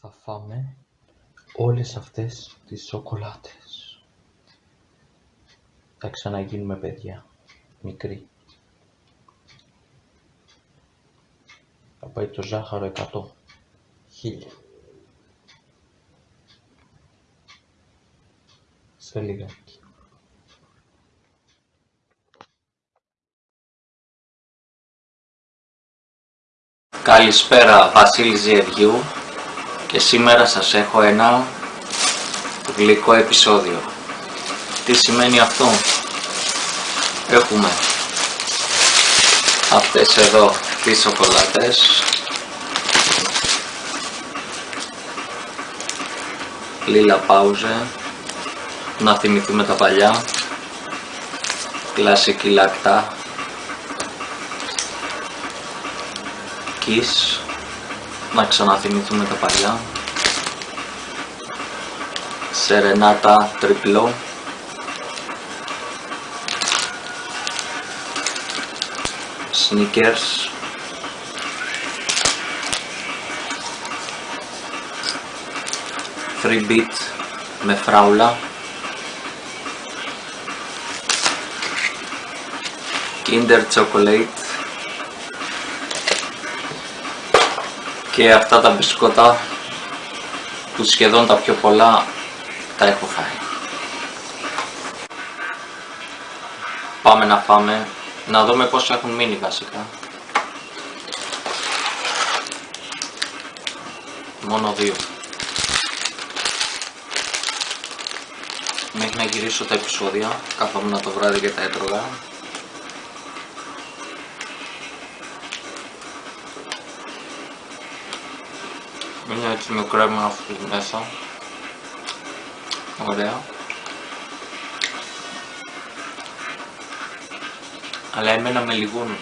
θα φάμε όλες αυτές τις σοκολάτες. Θα ξαναγίνουμε παιδιά, μικροί. Θα πάει το ζάχαρο εκατό, χίλια. Σε λιγάκι. Καλησπέρα Βασίλης Ζιεργιού και σήμερα σας έχω ένα γλυκό επεισόδιο. Τι σημαίνει αυτό; Έχουμε αυτές εδώ τις σοκολάτες. Λίλα Πάουζε. Να θυμηθούμε τα παλιά. Κλασική λακτά Kiss να ξαναθυμηθούμε τα παλιά. Σερενάτα τριπλό. Sneakers. Free beat με φράουλα. Kinder Chocolate και αυτά τα μπισκότα που σχεδόν τα πιο πολλά τα έχω φάει. Πάμε να φάμε, να δούμε πόσο έχουν μείνει βασικά. Μόνο δύο. Μέχρι να γυρίσω τα επεισόδια, καθόμουν το βράδυ και τα έτρωγα. Είναι έτσι με κρέμα αυτό μέσα. Ωραία. Αλλά εμένα με λιγούνουν.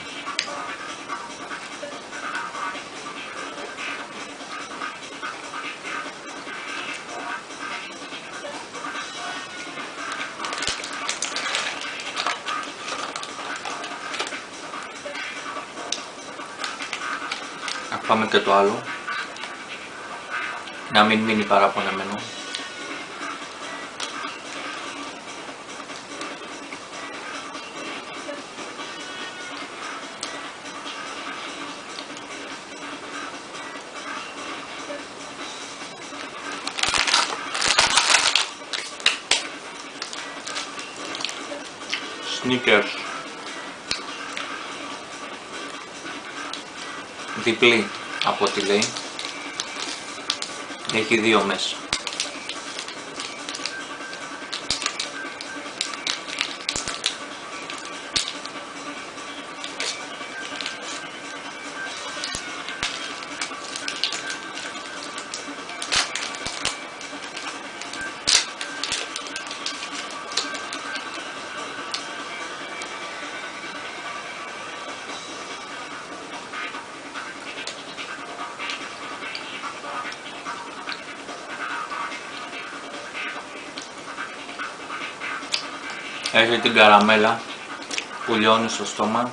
Να πάμε και το άλλο να μην μείνει παραπονεμένο. Sneakers διπλή από ό,τι λέει έχει δύο μέσα. Έχει την καραμέλα που λιώνει στο στόμα.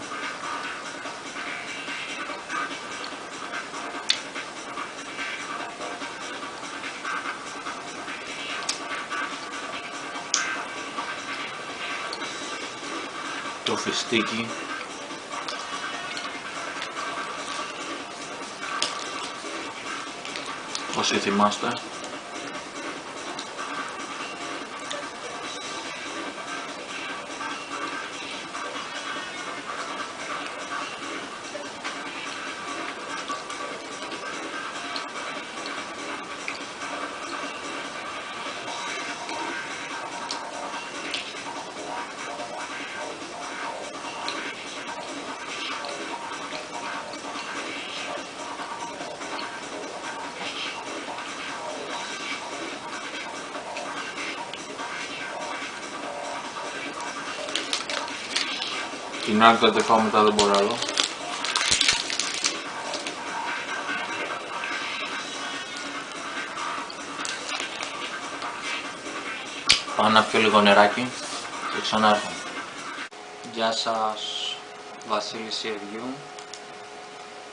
Το φιστίκι. Όσοι θυμάστε. Την άκρη το τεφάω μετά δεν μπορώ άλλο. Πάω να πιω λίγο νεράκι και ξανάρχω. Γεια σας, Βασίλη Σιεριού.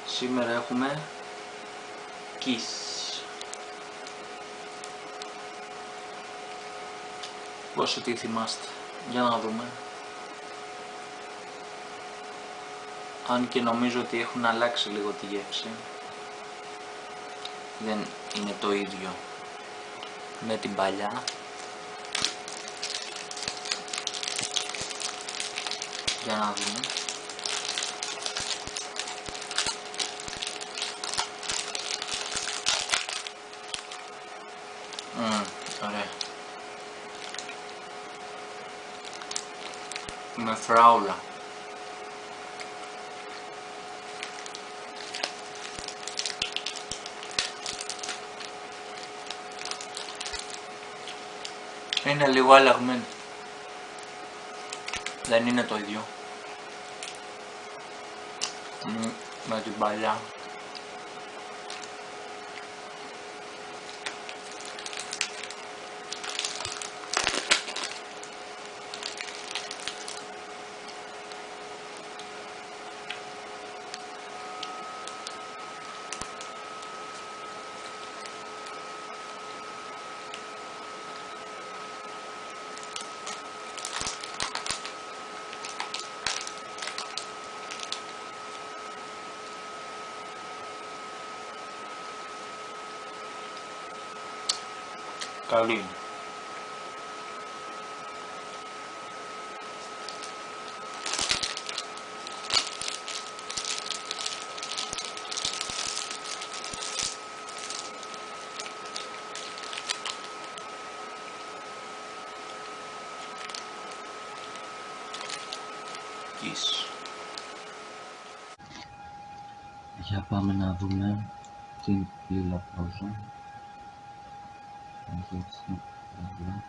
Σήμερα έχουμε Kiss. Πόσο τι θυμάστε, για να δούμε. Αν και νομίζω ότι έχουν αλλάξει λίγο τη γεύση. Δεν είναι το ίδιο με την παλιά. Για να δούμε. Μμμ, ωραία. Με φράουλα. Είναι λίγο αλλαγμένη. Δεν είναι το ίδιο. Μμ, Με την παλιά. Καλή είναι. Kiss. Για πάμε να δούμε την λίλα πρόζα. Έχει έτσι, εδώ.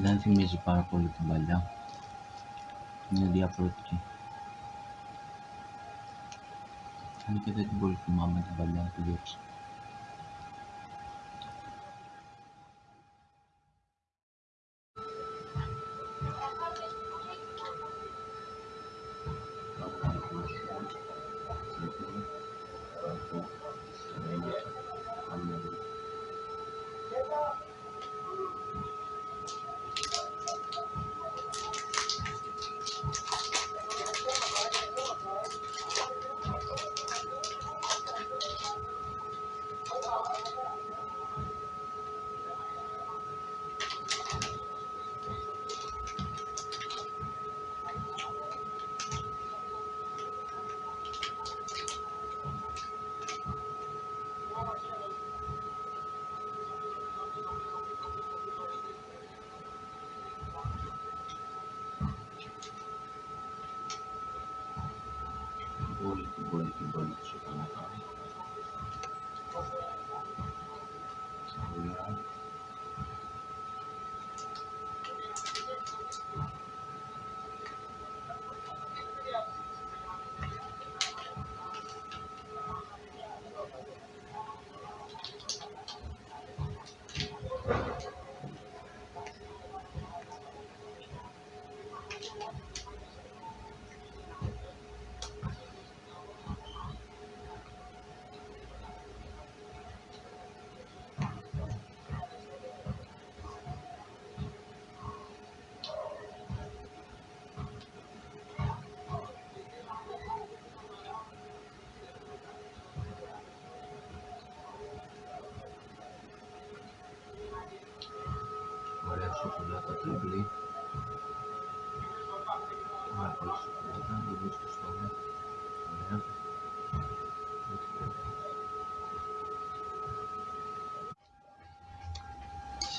Δεν θυμίζει πάρα πολύ την παλιά. Είναι διαφορετική. Αν και δεν την πολύ θυμάμαι την παλιά τη γεύση.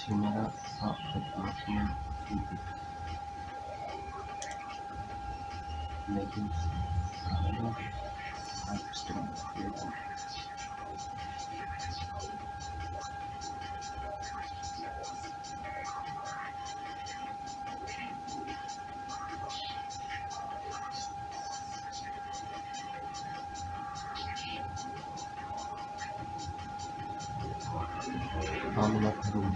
similar sort of document input. Making some substance creation. Formula room.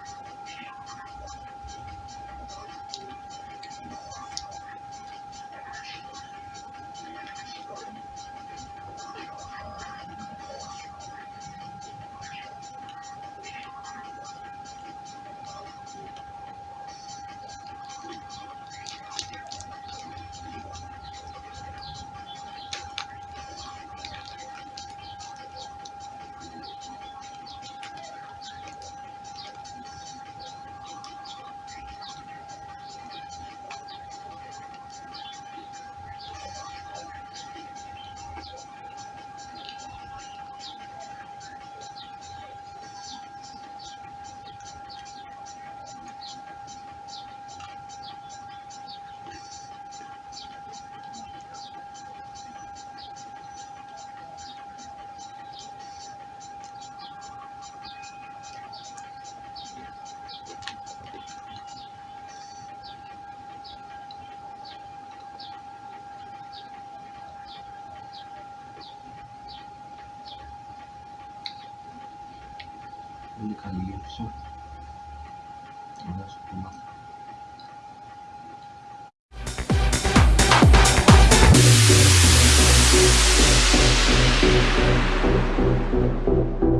pública de Microsoft. Ahora supongo. Thank